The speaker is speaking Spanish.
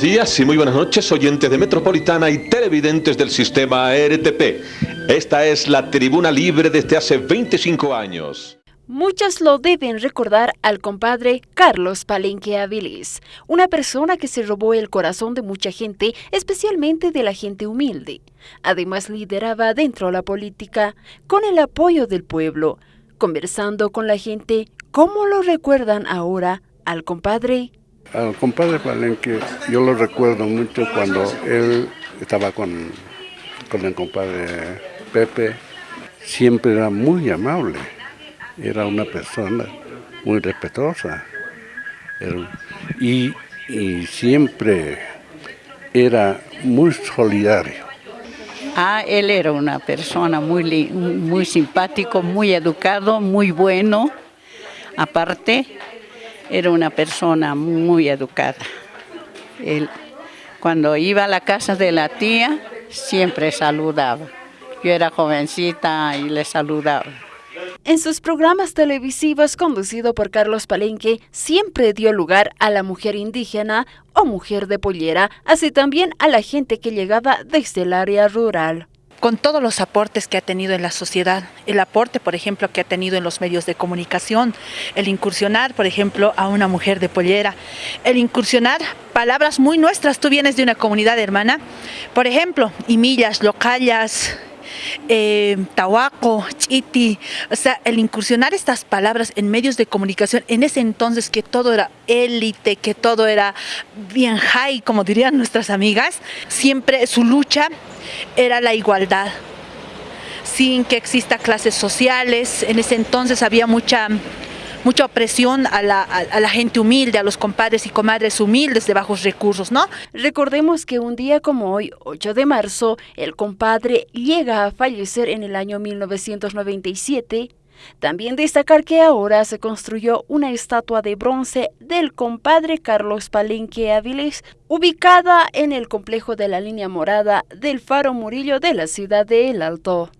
días y muy buenas noches, oyentes de Metropolitana y televidentes del sistema RTP. Esta es la tribuna libre desde hace 25 años. Muchos lo deben recordar al compadre Carlos Palenque Aviles, una persona que se robó el corazón de mucha gente, especialmente de la gente humilde. Además lideraba dentro la política con el apoyo del pueblo, conversando con la gente cómo lo recuerdan ahora al compadre. Al compadre Palenque yo lo recuerdo mucho cuando él estaba con, con el compadre Pepe, siempre era muy amable era una persona muy respetuosa y, siempre era muy solidario. Ah, él era una persona muy, muy simpático, muy educado, muy bueno. Aparte, era una persona muy educada. Él, cuando iba a la casa de la tía, siempre saludaba. Yo era jovencita y le saludaba. En sus programas televisivos conducido por Carlos Palenque, siempre dio lugar a la mujer indígena o mujer de pollera, así también a la gente que llegaba desde el área rural con todos los aportes que ha tenido en la sociedad, el aporte, por ejemplo, que ha tenido en los medios de comunicación, el incursionar, por ejemplo, a una mujer de pollera, el incursionar palabras muy nuestras, tú vienes de una comunidad hermana, por ejemplo, imillas, locallas, eh, tahuaco, chiti, o sea, el incursionar estas palabras en medios de comunicación, en ese entonces que todo era élite, que todo era bien high, como dirían nuestras amigas, siempre su lucha era la igualdad, sin que exista clases sociales, en ese entonces había mucha mucha opresión a la, gente humilde, a los compadres y comadres humildes de bajos recursos, ¿no? Recordemos que un día como hoy, 8 de marzo, el compadre llega a fallecer en el año 1997 también destacar que ahora se construyó una estatua de bronce del compadre Carlos Palenque Áviles, ubicada en el complejo de la línea morada del Faro Murillo de la ciudad de El Alto.